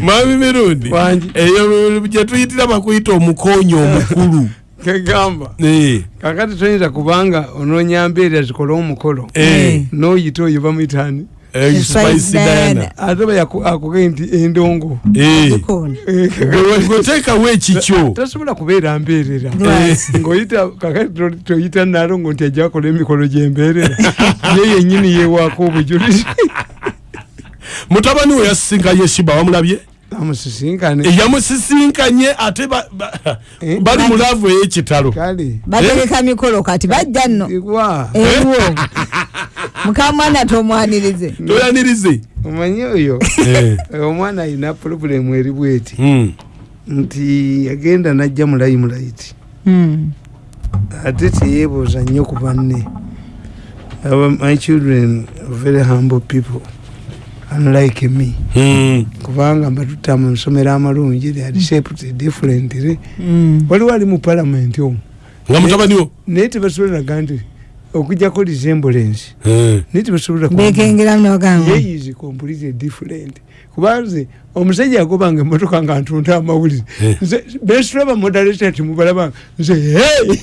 mwami mirundi eyo gyetuyitira bakuyita omukonyo omukulu. Kegamba. Eh, kakati toyinza kubanga onoonya mbeera zikole omukolo. Eh, noyita oyo eh, Spice Spice Diana. Diana. ate baakugee nti endongo. Eh, gweteekawo ekikyo tosobola kubeera mbeerera. Ngaoyita kakati to- toyita nalongo nti ajja kola emikolo gyembeerera ye yenyini yewaako obujulizi mutabani we yasisinkanye shiba wamulabye? Amusisinkane yamusisinkanye ate Eh? bali mu laavu ey'ekitalo kale batereka mikolo kati bajja nno. Eriwo mukamwana tomwanirize. Toyanirize omanyi oyo? Eh, omwana ayina pulobulemu eri bweti. Mm, nti yagenda najja mulayi mulaiti Mm. ate teyeebuuza nnyo ku banne. My children very humble people unlike me. Mm, kubanga mbatuta mu nsomero amalungi they are shaped differently Mm. waliwo ali mu palamenti omwo nga mutabani wo? Naye tebasobolaga nti okujjako resemblance. Eh, naye tebasobola ku- bekengeramu nebagamba ye is completely different. Kubanze omusajja yagobanga emotoka nga ntunta amawulire. Eh. nze besitulaba modaleta timubalabanga nze hey!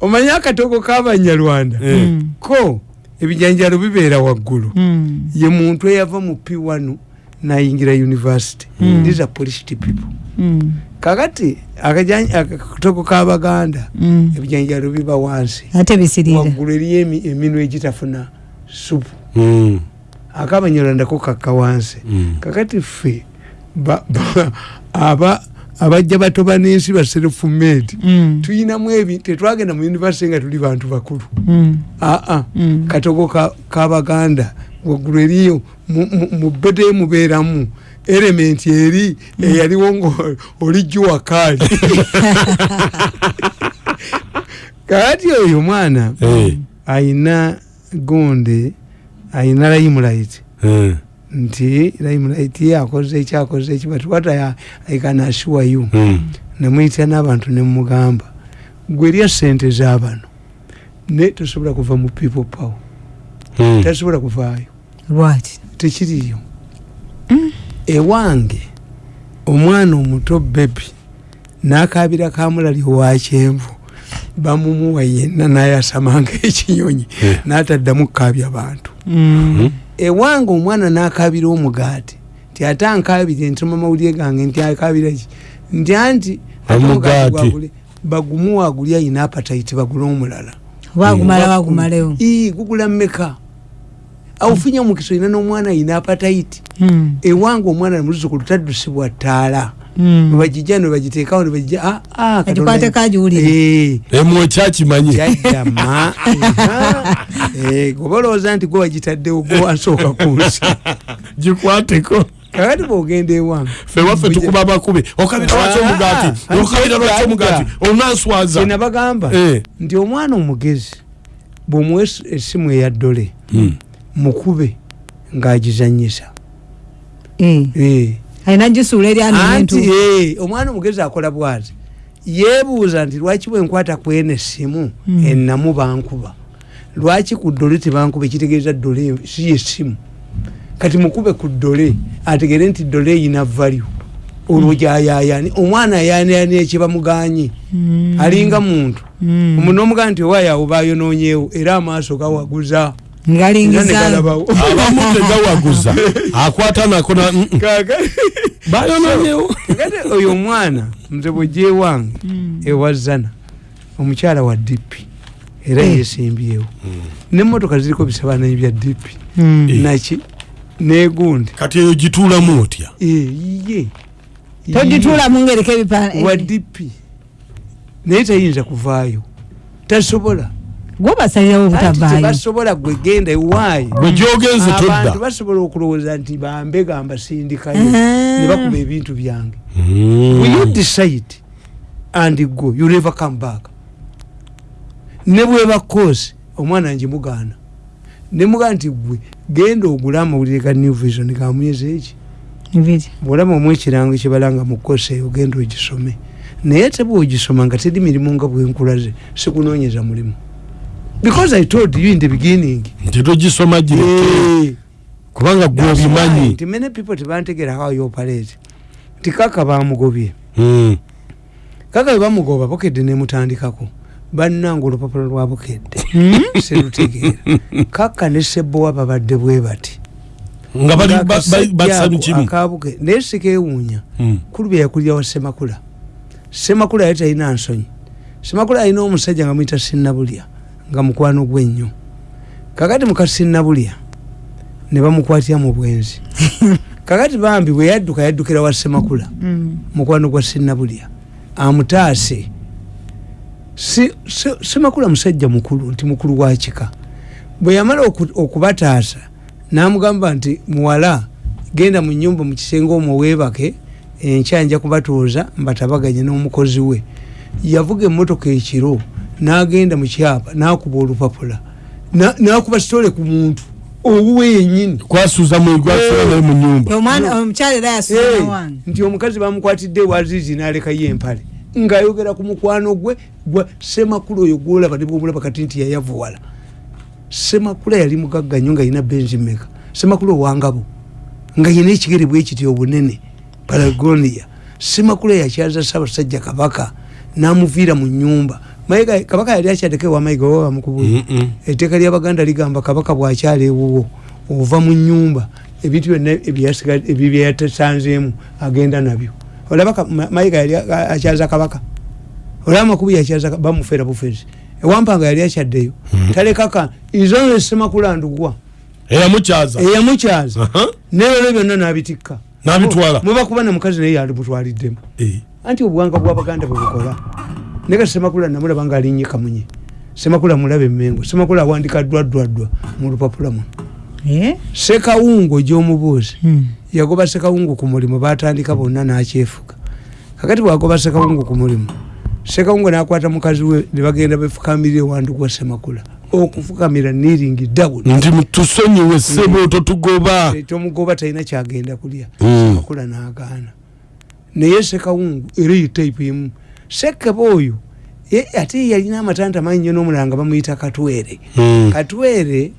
Omanyi akatoko kabanyarwanda eh, ko ebijanjalo bibeera waggulu. Mm. ye muntu eyava mu p1 nayingira university. These are polished people. Mm. kakati akatoko kabaganda Mm. ebijanjalo biba wansi. Ate bisirira waggulu eriyo emi- eminwe egitafuna supu. Mm, akabanyarwandako kakka wansi. Mm. kakati ffe ba- ba- aba abajja batoba n'ensi ba self made Mm. tuyinamu ebi tetwagenda mu univesity nga tuli bantu bakulu. Mm. aa Mm. katogo ka- kabaganda waggulu eriyo mu- mu- mu bede mubeeramu elementi eri eyaliwo nga olijjo wakaali kakati oyo mwana Eh, ayina gonde ayina limelight nti ye akoze ekyakoze eki but what I, I can assure you mm. nemuyita n'abantu nemugamba gwe erya sente z'abano ne tosobola kuva mu people power Mm. tasobola kuvaayo lwaki tekiriyo ewange omwana omuto bebi n'akabira kamulali wa kyenvu bamumuwa yenna nayasamanga ekinyonyi Eh. n'ataddamu kukabya bantu Mm. Ewange omwana n'akabira omugaati nti ate ankabire ntoma mawulire gange nti akabira ki nti anti Omugaati. omugaati gwagule bagumuwa aguli ayina apataiti bagule omulala ii gugula mmeka awufunye omukisa olina n'omwana ayina apataiti Mm. ewange omwana namuzukulu taddusibwa ttaala. Nebagijja nebagiteekawo nebagijja ah, ah, Agikwate kagiwulire. Eh, kyakimanyi? Jajjama goba olowooza nti gwe wagitaddewo gwe wansooka ku nsi gikwateko. Kakati bwogenda ewange fe waffe tukuba bakubi okabira lwaki omugaati Ah, okabira lwaki omugaati onanswaza. Kyenabagamba Eh. nti omwana omugezi bw'omuwa es- essimu eya ddole Mm. mukube ng'agizanyisa Eh. Eh. Alina gisuula eri anti eh, omwana omugezi akola bwati? Yeebuuza nti lwaki bwenkwata kwena essimu Mm. ennamu bankuba? Lwaki ku ddole tebankuba ekitegeeza ddole eyo si yessimu kati mukube ku ddole ategere nti ddole eyina value. Olwo gyayayani omwana ayanayani ekibamuganye Mm. alinga muntu. Omuntu omugana nti owaayo awo bayononyeewo era amaaso gawaguza era ngalingiza negalabawo abamu tegawaguza akwata nako na mm, mm. bayononyewo kati oyo omwana nze bwegyewange Mm. ewazana omukyala wa dipi era Eh. yesimbyewo nemotoka ziriko bisabananyi bya dipi Mm. naki negundi kati eyo gituulamu otya? Iye togituula mungereko ebipa wa dipi naye tayinza kuvaayo. Tasobola gwobasalirawo Anti obutavaayo tebasobola gwegenda ewaayo bwe gyogenze abantu todda. basobola okulowooza nti bambega mbasindikayo ne bakuba ebintu byange. Mm. will you decide and go you never come back? Ne bweba kosi omwana nje mugaana. Nemugana nti gwe genda ogule amawulire ga new vision gamuyeza eki? Ebiri bwolaba omu ekirango kyebalanga mu kosi eyo genda ogisome. Naye tebwa ogisoma nga teri mirimu nga bwenkulaze sikunoonyeza mulimu because i told you in the beginning. Nti togisoma gireke Eh, kubanga gwe why obimanyi nti many people tebantegera how you operate. Nti kaka bamugobye. Mm. kaka bamugoba bukedde nemutandikako bannanga olupapula lwa bukedde serutegeera kaka ne sebowa babadde bwe bati. Nga bali ba- ba- basamu kimu. akabuke naye sikewuunya Mm. kulu bye yakulira wa semakula semakula yali talina nsonyi. Semakula alina omusajja nga muyita sinnabulya nga mukwano gwe nnyo. Kakati muka sinnabulya ne bamukwatira mu bwenzi. Kakati bambi bwe yadduka yaddukira wa semakula Mm. mukwano gwa sinnabulya amutaase. Semakula musajja mukulu nti mukulu wa kika. Bwe yamala oku- okubataasa namugamba nti muwala genda mu nyumba mu kisenge omwo weebake enkya nja kubatuuza mbatabaganye n'omukozi we. Yavuga emmotoka ekiro n'agenda mu kyapa n'akuba olupapula Na- n'akuba sitole ku muntu owuwe yennyini. Kwasuuza mwegwasula naye mu nyumba. Eh, wange nti omukazi bamukwatidde wazizi nalekayo empale ngaayogera ku mukwano gwe gwa semakula oyo gwolaba ne bwomulaba kati nti yayavuwala. Semakula yali mugagga nnyo nga yina benzi meka semakula owangabo nga yina ekigere bwekiti obunene palagonia semakula yakyaza ssaabasajja kabaka namuviira mu nyumba mayiga kabaka yali akyateka ewa mayiga oba bamukubula Mm-mm. etteeka lyabaganda ligamba kabaka bwakyala ewuwo ova mu nyumba ebintu byonna ebyasiga- ebyo byeyatasanzeemu agenda nabyo. Olaba ka- Ma- mayiga yali akyaza kabaka? Olaba amakubu yakyaza bamufeera bufezi ewampanga yali akyaddeyo. Talekaka izonze semakulandugwa eyamukyaza eyamukyaza neero byonna nabitikka N'abitwala. mubakuba namukazi naye yandimutwaliddemu Eh. anti obuwanga bwabaganda bwebukola naye semakula namulaba nga alinye kamunye semakula mulaba emengo semakula awandika ddwaddwaddwa mu lupapula muno. Eh? sekawungo gyomubuuzi Mm. yagoba sekawungu ku mulimu batandika bonna nakyefuga. Kakati bwagoba sekawungu ku mulimu sekawungu nakwata mukazi we nebagenda befukamirira ewandugwa semakula okufukamira niringi dawuni nti tusonyiwe ssebo totugoba tomugoba talina kyagenda kulya. Mm. semakula nagaana. Naye sekawungu era etaipu emu sekeba oyo ate yalina amatanta manyi nyo n'omulanga bamuyita katwere Mm. katwere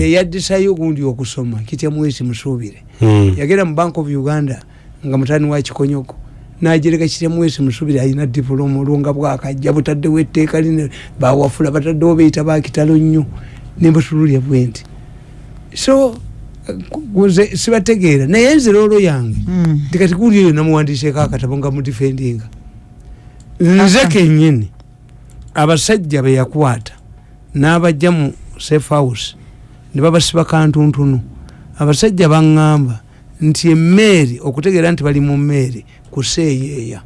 yeyaddisayo ogundi okusoma kitya mwesi musuubire Mm. yagenda mu bank of uganda nga mutani wa kikonyoko najereka kitya mwesi musuubire alina dipuloma olwo nga bwakajja butaddewo etteeka line bawafula bataddewo beyita bakitalo nnyo nembutululya bwenti so nze sibategeera naye nze loolo yange Mm. nti kati guli eyo namuwandiseeko akatabo nga mudifendinga nze kenyini abasajja beyakwata n'abajja mu safe house ne babasiba kantuntunu. Abasajja baŋŋamba nti emmeeri okutegeera nti bali mu mmeeri kuseeyeeya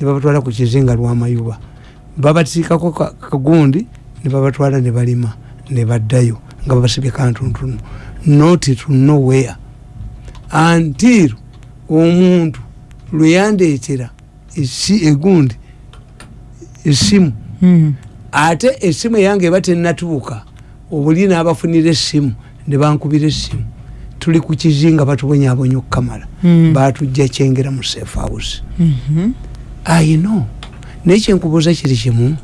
ne babatwala ku kizinga lwamayuba babatiikako ka- kagundi ne babatwala ne balima ne baddayo nga babasibye kantuntunu. Not to nowhere. Until omuntu lwe yandeetera esi- egundi esimu. Mm. ate esimu eyange eba tenatuuka obuli n'abafunira essimu ne bankubira essimu tuli ku kizinga batubonyabonya okukamala. Mm. batujja kyengera mu safe house. Ayino naye kyenkubuuza kiri kimu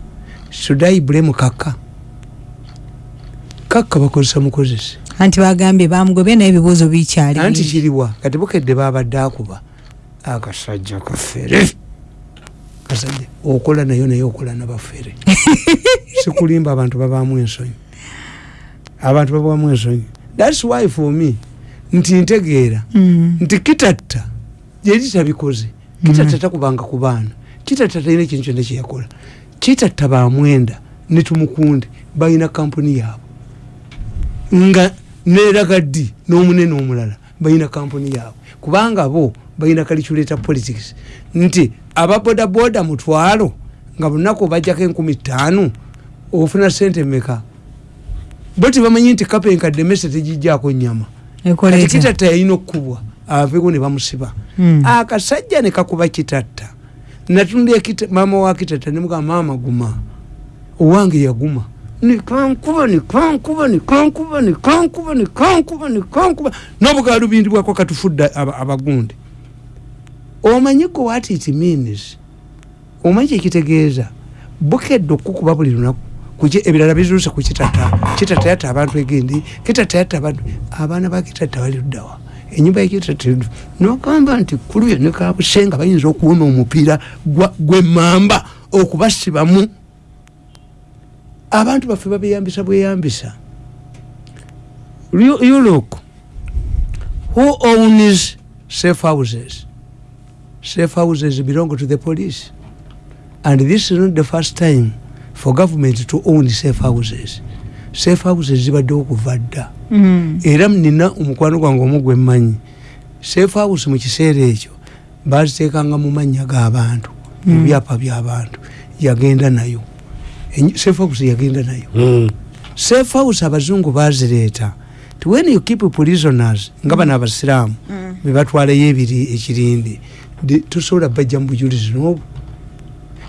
sudai bulemu kaka? Kaka bakozesa mukozesi anti bagambye bamugobye naye ebibuuzo bikyali anti kiriwa kati bukedde babadde akuba. Akasajja kafere kasajja okola nayo naye okola nabafere. Sikulimba abantu babaamu ensonyi. Abantu babaamu ensonyi. Thats why for me nti ntegeera Mm. nti kitatta yeri tabikoze kitatta takubanga ku baana. Kitatta talina ekintu kyonna kyeyakola kitatta bamwenda netumukunde balina kampuni yaabwe. Nga neraga ddi n'omunene omulala balina kampuni yaabwe. Kubanga bo balina calculator politics nti ababodaboda mutwalo nga bunaku bajjako enkumi ttaano ofuna sente meka bo tebamanyi nti kapa enkadde mese tegijjaako nyama kati kitatta yalina okukubwa aveeko ne bamusiba. Mm. akasajja ne kakuba kitatta. Natundya kita- maama wa kitatta nemuga maama guma. Owange yaguma. Nikankuba nikankuba nikankuba nikankuba nikankuba nikankuba n'obugalubindi bwako katufudde aba- abagundi omanyi gwe what it means? Omanyi kyekitegeeza bukedde okukuba buli lunaku kuki ebirala bizuse ku kitata. Kitata yatta abantu egendi kitata yatta abantu abaana ba kitata bali luddawa enyumba yekitata nogamba nti kuluyo ne kabusenga bayinza okuwona omupiira gwemamba okubasibamu. Abantu baffe babeyambisa bweyambisa. Look who owns safe houses safe houses belong to the police and this is not the first time for government to own safe houses safe houses zibaddewo okuva dda Mm. era nina omukwano gwange omu gwe mmanyi safe house mu kiseera ekyo baziteekanga mu mannya g'abantu mu Mm. byapa by'abantu yagenda nayo safe house yagenda nayo Mm. safe house abazungu bazireeta when you keep prisoners nga bano abasiraamu Mm. bebatwalayo ebiri ekirindi di- tosobola bajja mu bujulizi n'obwo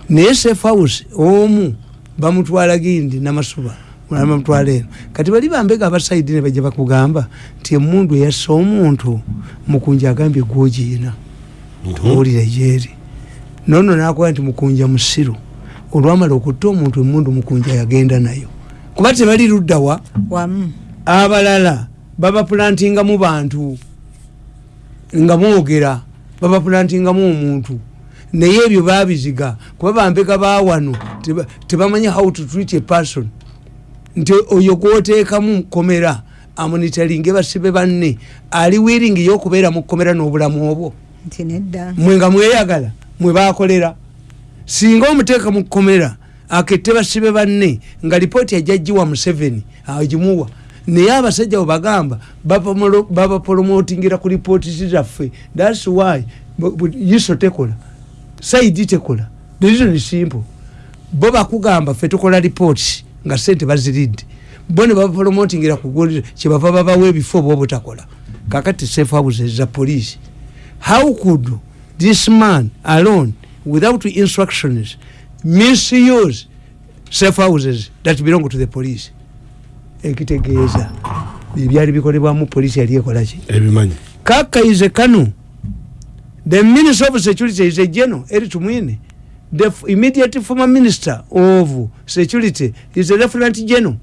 naye safe house omu bamutwala gindi namasuba mulala bamutwala eno. Kati bali bambega abasaidi ne bajja bakugamba nti emundu eyassa omuntu mukunja agambye gwogiina tuwulire gyeri. Nono nakuba nti mukunja musiru olwamala okutta omuntu emundu mukunja yagenda nayo. Kuba tebali luddawa abalala babapulantingamu bantu nga mwogera babapulantingamu omuntu. Naye ebyo babiziga kuba bambeka bawano teba- tebamanyi how to treat a person. Nti oyo gwoteekamu mukomera amonitaringe basibe banne. Ali wiringi yokubeera mu kkomera n'obulamu obwo. Mwe nga mweyagala mwe bakolera singa omuteeka mu kkomera akette basibe banne nga lipooti yajjajjiwa museveni agimuwa naye abasajja bwe bagamba bapamolo- babapolomotingira ku lipooti zaffe thats why bu- bu- iso tekola. Saidi tekola. The reason is simple. Bo bakugamba ffe tukola lipooti nga sente baziridde. Bo ne babapolomotingira ku kyebava babawa ebifo oba obutakola. Kakati safe houses za police. How could this man alone without instructions misuse safe houses that belong to the police ekitegeeza. Ebyali bikolebwamu polisi yali ekolaki ebimanyi. Kaka is a kanu the minister of security is a general eri tumwine. The immediate former minister of security is a lieutenant general.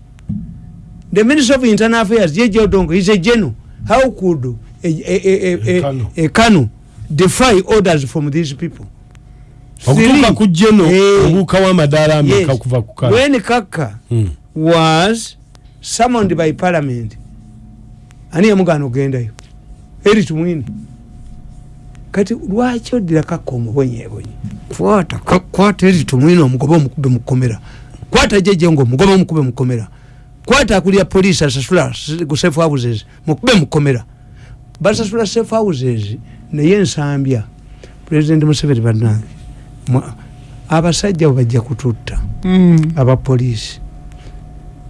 The minister of internal affairs jeje odongo is a general. How could a, a, a, a, a, Kanu. kanu defy orders from these people? Okutuuka ku jeno obuuka w'amadaala ameka kuva ku kala when kaka Mm. was summoned by parliament. Ani yamugana ogendayo. Eri tumwini kati lwaki oddira kaka omubonyebonyi kwata kwata eri tumwini omugoba omukube mukomera kwata jeje nga omugoba omukube mukomera kwata akulya polisi asasula ku safe houses mukube mukomera basasula safe houses naye ensambya president museveni bannange mwa- abasajja bwe bajja kututta. Mm. abapoliisi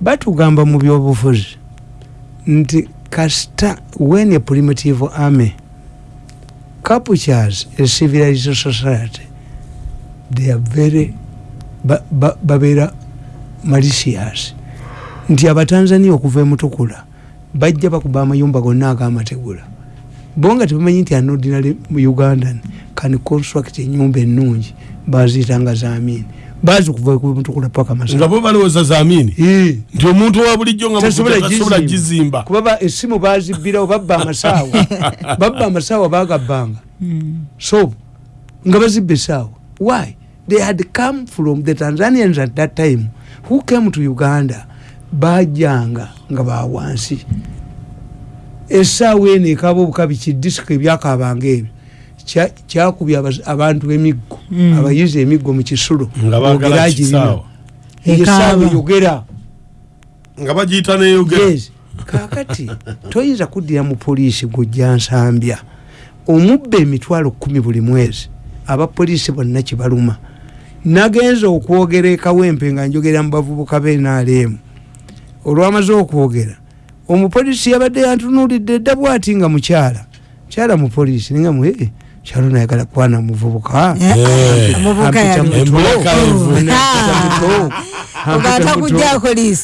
batugamba mu byobufuzi nti kasita when a primitive army captures a civilized society they are very ba- ba- babeera malicious. Nti abatanzania okuva emutukula bajja bakuba amayumba gonna agamategula. Bo nga tebamanyi nti an ordinary ugandan can construct enyumba ennungi baziyitanga zamini bazi kuva emutukula paka nga masaka bo balowooza zamini nti omuntu wa bulijjo nga Tasobola mukuta tasobola gizimba. gizimba kuba ba- esimu bazibbirawo babba amasaawa. Babba amasaawa bagabbanga. Mm. so nga bazibba esaawa why? They had come from the tanzanians at that time. Who came to uganda? Bajanga nga bawansi esaawa eno ekaba obukabi kidisiki ebyakabanga ebyo kya- kyakubya abaz- abantu emiggo Mm. abayizi emiggo mu kisulo Eyo esaawa Ekaaba. yogera. Nga bagiyita neyogera. Kakati toyinza kuddira mu poliisi gujja nsambya. Omubba emitwalo kumi buli mwezi abapoliisi bonna kibaluma nagenza okwogera ekawempe nga njogera mu bavubuka benaalemu olwamaze okwogera omupoliisi yabadde yantunulidde dda bwati nga mukyala. Kyala mupoliisi ninga mu "Eh, kyalo nayagala kwana muvubuka. Eh.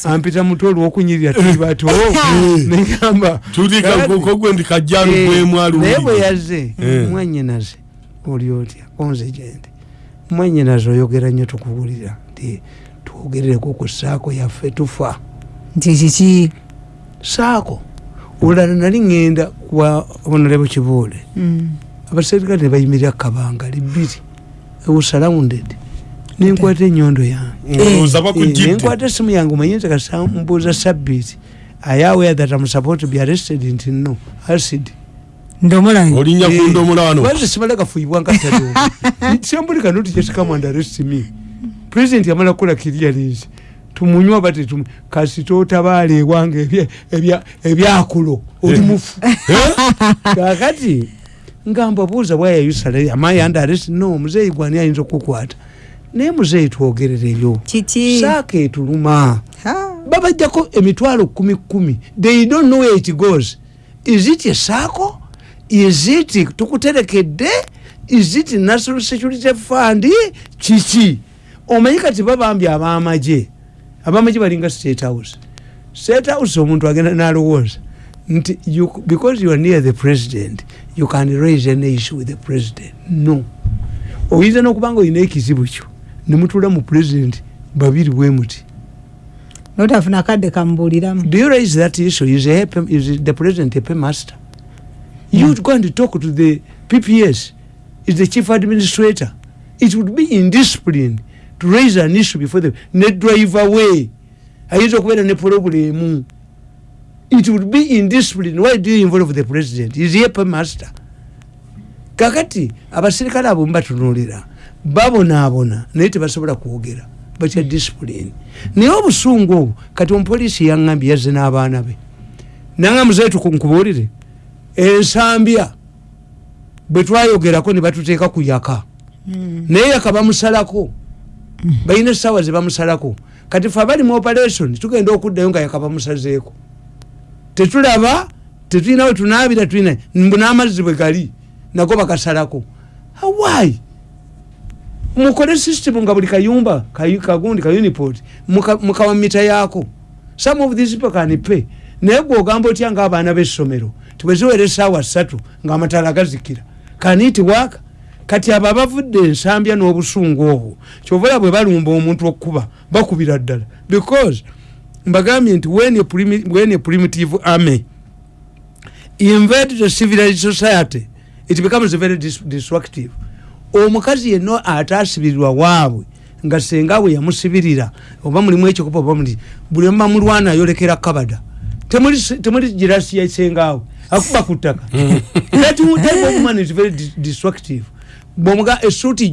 Ampita muto. Olwokunyirira tuli bato negamba gwemwalu naye bwe yazze Eh. mwanyinaze oli otya? Onze gyendi mwanyinaze oyogera nnyo tukuwulira nti twogerereko ku saako yaffe tufa. Nti kiki? Saako olala nali ŋŋenda kwa honorable kibuule. Mm. Abaserikale ne bayimirira kabangali bbiri ewasurrounded nenkwata enyondo yange. Ndowooza Eh, bakugidde nenkwata esimu yange omanyinza kasambuuza sabbiiti. Ayawe that am supposed to be arrested nti no acid Eh, arrest me. President yamala kukola clearance tumunywa kasi totabaala ewange ebyakulo. Oli mufu. Kakati nga mbabuuza bwayayusala amayi and arrest no muzeeyi gwani ayinza okukwata? Naye muzeeyi twogerereyo saaka etuluma. Babajjako emitwalo kumi kumi. They don't know where it goes. Is it esaako is it tukuterekedde? Is it national security fund? Kiki? Omanyi kati babambye abamaje abamaje balinga state house. State house omuntu agenda nalowooza nti you- because you are near the president you can raise an issue with the president no oyinza nokubanga olina ekizibu kyo nemutula mu president babiri bwe muti notafuna kadde kamubuuliramu Do you raise that issue? Is, a, HP is the president a paymaster? You go and talk to the PPS, is the chief administrator. It would be indiscipline to raise an issue before the ne drive away. ayinza okubeera ne problemu it would be indiscipline why do you involve the president? Is he a paymaster kakati abaserikale abo mubatunuulira babonaabona naye tebasobola kwogera. Batya discipline naye obusungu obwo kati omupoliisi yaŋambye yazze n'abaana be. Nanga muzeeyi tukunkubuulire ensambya bwe twayogerako ne batuteeka ku yaka. Naye yaka bamusalako. Balina essaawa ze bamusalako. Kati fe abali mu operation tugenda okuddayo nga yaka bamusazeeko tetulaba tetulina we tunaabira tulina mbu n'amazzi bwe gali nago bakasalako. Why? Mukole system nga buli kayumba kayu- kagundi ka uniport mukawa mita yaako. Some of these people can pay. Naye gwogamba otya ngaabaana b'essomero tibweziwera esaawa ssatu ng'amataala gazikira kaniti waaka kati abo abavudde ensambya n'obusungu obwo kyovala bwe balumba omuntu okuba bakubira ddala. Because mbagambye nti when a primi- a primitive army invade the civilized society it becomes very dis destructive. Omukazi yenna atasibirirwa waabwe nga senga bwe yamusibirira oba mulimu ekikopo oba muli buli mba mulwana ayolekera kabada. Temuli temuli girasi yasengawe akuba ku ttaka. That wo- type of man is very dis- destructive bwomuga esuuti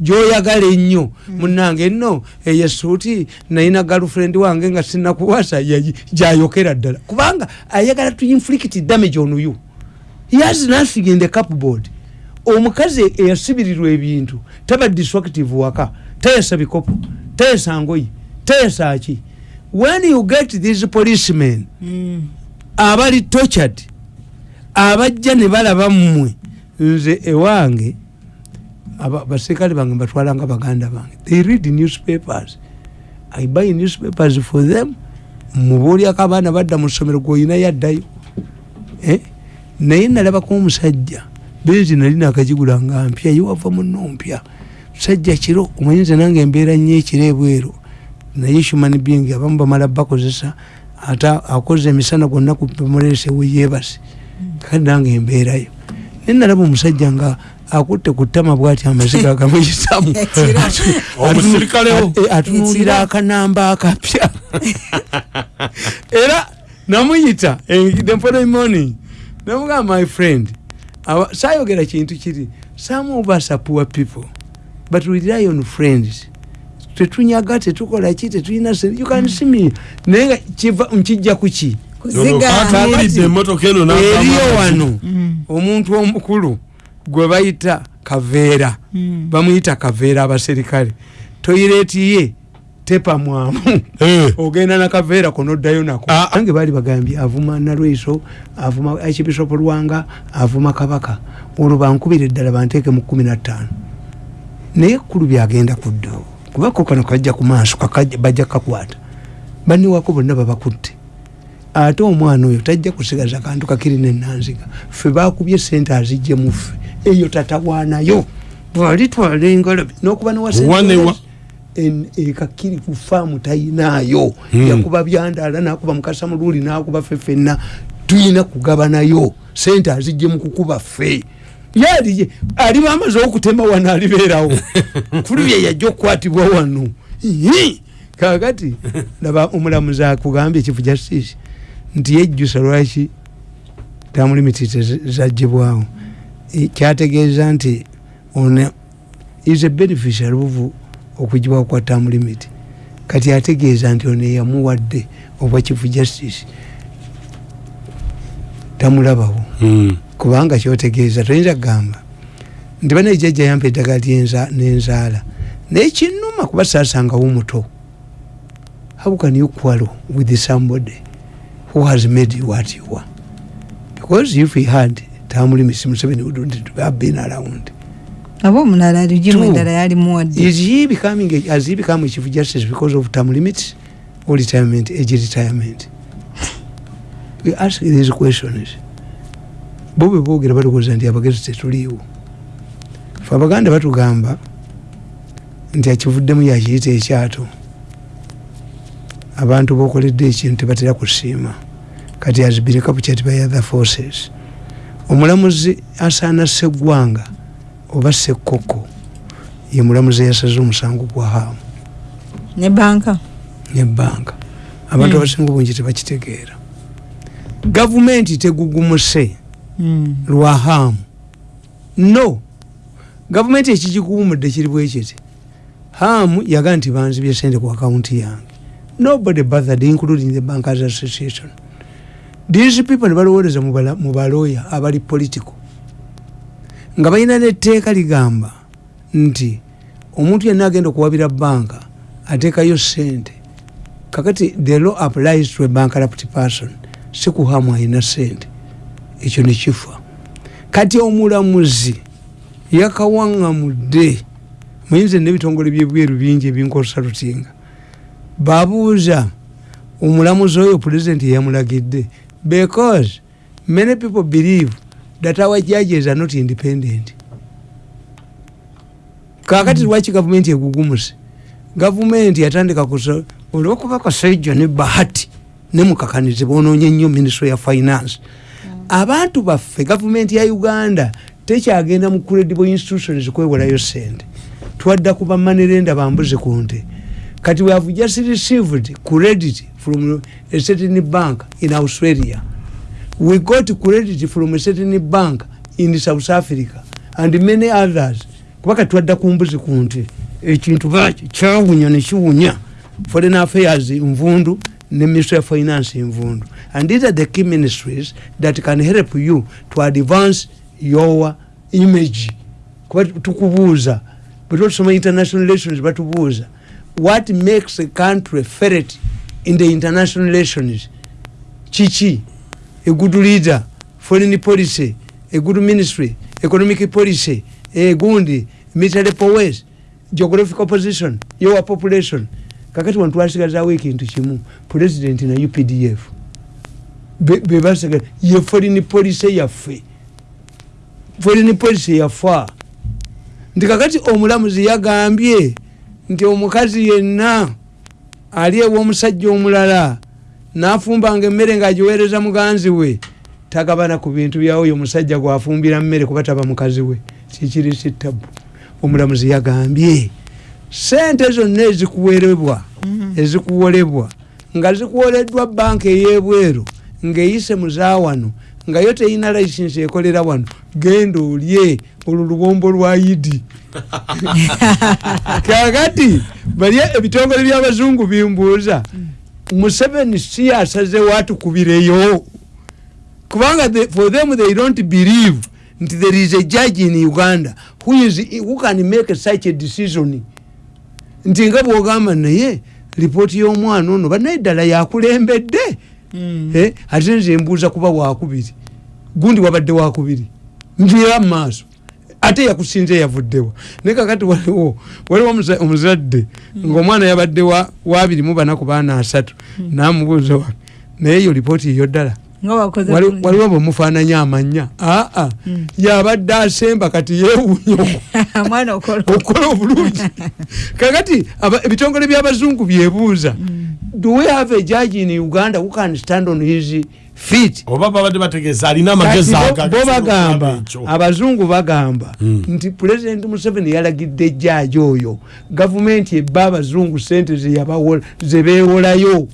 gyoyagala ennyo. Munange nno eyo esuuti nayina galfriend wange nga sinakuwasa gyayokera ddala. Kubanga ayagala to inflict damage on you. He has nothing in the cupboard. Omukazi eyasibirirwa ebintu taba destructive waka. Tayasa bikopo tayasa ngoyi tayasa ki? When you get these policemen abali tortured abajja ne balaba mmwe nze ewange aba- baserikale bange mbatwalanga baganda bange. They read newspapers. I buy newspapers for them. Mubuulyako abaana badda mu ssomero gweoyina yaddayo. Eh? naye nalabako omusajja benzi nali nakagigula nga mpya yewava muno mpya musajja kiro omanyinza nange embeera nnyo ekiro ebweru. Naye human being abamu bamala bakozesa ate akoze emisana gwonna kupemulese weyebase kale nange embeerayo naye nalaba omusajja nga akutte ku ttama bwati amaziga atunuulira Ekiro. akanamba akapya. Era namuyita eh, the following morning namugamba my friend sayogera kintu kiri some of us are poor people but we rely on friends. Tetunyaga tetukola ki tetulina you can see me. Naye nga nkijja eno eriyo n'agamba wano. Mm. omuntu omukulu gwe bayita kaveera Mm. bamuyita kaveera abaserikale. Toyireti ye tepamwamu Eh, ogenda nakaveera konoddayo nako. Ah, ah. nange baali bagambye avuma nalweso avuma archbishop lwanga avuma kabaka. Olwo bankubira eddala banteeke mu kumi nattaano naye ekkulu byagenda kuddawo kubako kano kajja ku maaso bajja kakwata. Baniwako bonna babakutte. Ate omwana oyo tajja kusigaza kantu kakiri nenanziga ffe bakubye sente azijje muffe eyo tatawaanayo bwalitwala engalabi nokuba Wanewa. en- ekakiri ku faamu tayinaayo. Hmm. yakuba byandaala nakuba mukasa mululi nakuba ffe ffenna tuyina kugabanayo sente azijje mu kukuba ffe. Yali aliba amaze okutema wano alibeerawo. Kuli bye yajja okukwatibwa wano. Kakati laba omulamuzi akugambye ekifu justice nti yejjusa lwaki tamulimiti zagibwawo E, kyategeeza nti ono is a beneficial buvu okugibwawo kwa term limit. Kati ategeeza nti ono eyamuwadde obwa chief justice. Tamulabawo. Mm. kubanga kyotegeeza toyinza kugamba. Nti bana ejjajja yampa eddagala lyenza- nenzaala. Naye kinuma kuba saasangawo muto how can you quarrel with somebody who has made you what you are? Because if he had tamulimisi museveni wouldn't have been around. Aba omulala lugimu Two. endala yalimuwadde is he becoming a, has he become a chief justice because of term limits or retirement age retirement? We ask these questions. Bo bwe boogera balowooza nti abagezi tetuliiwo fe abaganda batugamba nti akivuddemu yakiyita ekyato. Abantu bokoledde ekintu tebatera kusiima. Kati has been captured by other forces omulamuzi asaana seggwanga oba sekkoko ye mulamuzi eyasaze omusango gwa haamu. Ne banka? Nebbanka abantu Mm. abasinga obungi tebakitegeera. Gavumenti tegugumuse Mm. lwa haamu. No. Gavumenti ekigikuwumudde kiri bwekiti haamu yagaa nti banzibye sente ku akawunti yange. Nobody bothered including the bankers association these people nebalowooleza mu balooya abali political nga balina netteeka ligamba nti omuntu yenna agenda okuwabira banka ateekayo sente kakati the law applies to a bankrupt person si ku haamu alina sente ekyo nekifa kati omulamuzi yakawaŋŋamudde muyinza nebitongole byebweru bingi ebinkozesa lutinga. Babuuza omulamuzi oyo pulezidenti yeyamulagidde because many people believe that our judges are not independent. Kakati lwaki gavumenti egugumuse gavumenti yatandika kusa olwokuba kasaijo ne bahati nemukakanizi bononye nnyo ministry ya finance. Abantu baffe gavumenti ya uganda tekyagenda mu credible institutions kwewolayo sente twadda ku bamanerenda bambuze ku nte. Kati we have just received credit from a certain bank in australia. We got credit from a certain bank in south africa and many others. Kubaka twadda ku mbuzi ku nte. Ekintu baki kyawunya nekiwunya foreign affairs nvundu ne ministry of finance nvundu and these are the key ministries that can help you to advance your image. Kuba tukubuuza. Bwetusoma international relations batubuuza. What makes a country ferret in the international relations. Kiki a good leader foreign policy a good ministry economic policy egundi military powers geographical position your population. Kakati wano twasigazawo ekintu kimu president na updf Be- bebasiga ye foreign policy yaffe foreign policy yafa nti kakati omulamuzi yagambye nti omukazi yenna ali ew'omusajja omulala nafumbanga emmere ng'agiweereza muganzi we. Tagabana ku bintu byawo oyo omusajja gwafumbira mmere kuba taba mukazi we. Kikiri kitabu omulamuzi yagambye sente zonna ezikuwerebwa ezikuwolebwa nga zikuwoleddwa banka ey'ebweru ng'eyise muzaawano nga yo teyina layisinsi ekolera wano genda olye olwo lubombo lwa idi kakati bali ebitongole byabazungu bimbuuza museveni si asazewo atukubireyo kubanga the, for them they don't believe nti there is a judge in uganda who, is, who can make such a decision. Nti nga bwogamba naye lipooti y'omwana ono banaye ddala yakulembedde Eh, ate nze mbuuza kuba wakubiri gundi wabadde wakubiri nvira mumaaso ate yakusinze yavuddewa naye kakati waliwo waliwo omuza- omuzadde ngaomwana yabadde wa- wabiri mu bana ku baana asatu namubuuza wa naye eyo lipooti eyo ddala? Waliwo bwemufaananya amanya. Aa Mm. yabadde asemba kati yeewuunya mwana okola okukola obulungi. Kakati ebitongole byabazungu byebuuza. Mm. do we have a judge in uganda who can stand on his feet oba babadde bategeeza alina amagezi bo- aga- bo bagamba abazungu bagamba Mm. nti pulezidenti museveni yalagidde ejjaaji oyo gavumenti ebba abazungu sente zebeewolayo